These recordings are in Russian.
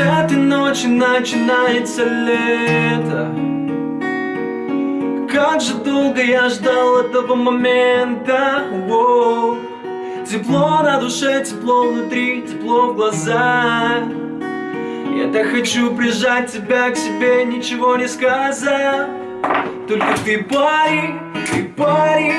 этой ночи начинается лето. Как же долго я ждал этого момента. Воу. Тепло на душе, тепло внутри, тепло в глазах. Я так хочу прижать тебя к себе, ничего не сказав. Только ты пари, ты пари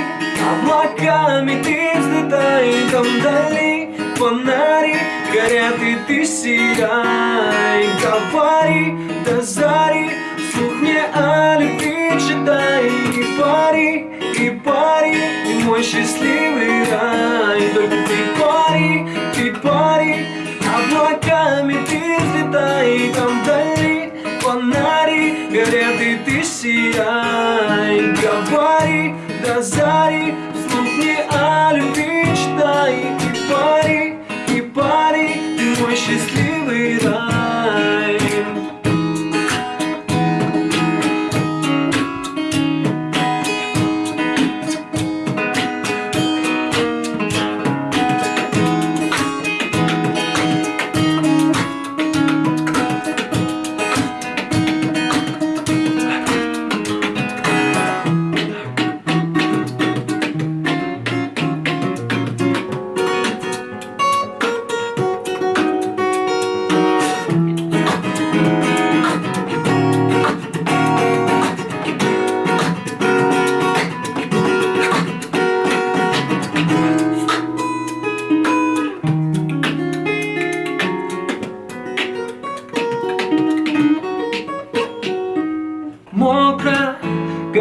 Облаками ты взлетай там вдали Фонари горят и ты сияй. Говори до зари, вслух мне о любви читай. И пари, и пари, и мой счастливый рай. Только ты пари, ты пари Облаками ты взлетай. Там вдали Фонари горят и ты сияй. Говори до зари,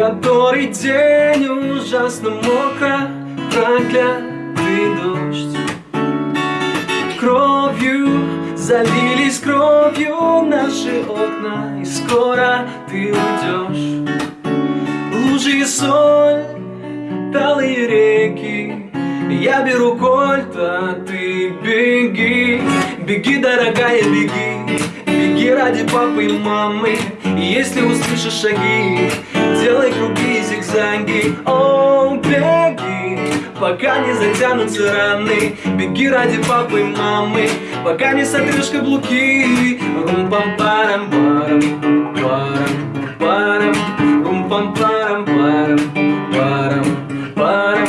который день ужасно мокро Проклятый дождь. Кровью залились кровью наши окна И скоро ты уйдешь. Лужи и соль, талые реки Я беру кольт, а ты беги. Беги, дорогая, беги Беги ради папы и мамы. Если услышишь шаги Пока не затянутся раны Беги ради папы и мамы. Пока не сотрешь каблуки Рум-пам-парам, парам, парам, парам Рум-пам-парам, парам, парам, парам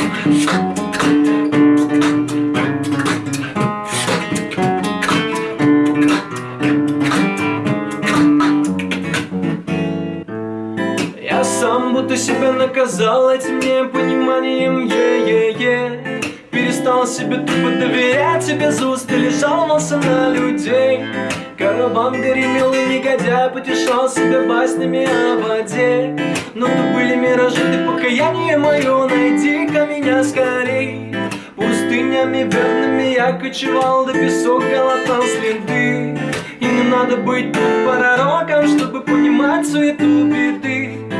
Я сам будто себя наказал этим непониманием Е-е-е Перестал себе тупо доверять Тебе устали, жаловался на людей. Караван гремел и негодяй Потешал себя баснями о воде. Но то были миражи, ты покаяние мое Найди-ка меня скорей. Пустынями верными я кочевал До песок глотал следы. И не надо быть тут пророком Чтобы понимать суету беды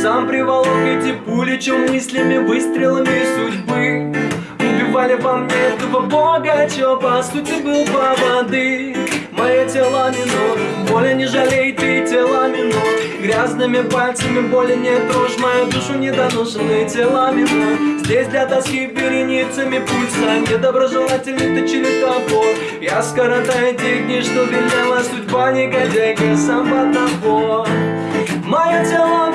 Сам приволок эти пули, чем мыслями, выстрелами судьбы. Убивали во мне этого бога, чё по сути был по воды Мое тело минор, боли не жалей ты тела минор. Грязными пальцами боли не трожь Мою душу недоношенные тела минор. Здесь для тоски вереницами пульса Недоброжелательный точили топор Я скоротаю те дни, что велела судьба Негодяйка сам под набор. Мое тело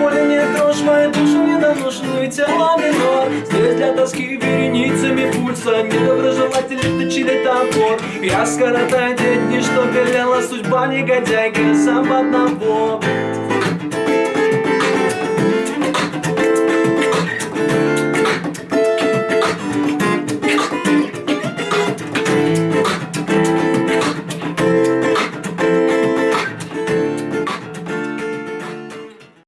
боли не трожь Мою душу недоношенную тело минор Здесь для тоски вереницами пульса Недоброжелательный точили топор. Я скоротаю дни, что велела судьба Негодяйка сам под набор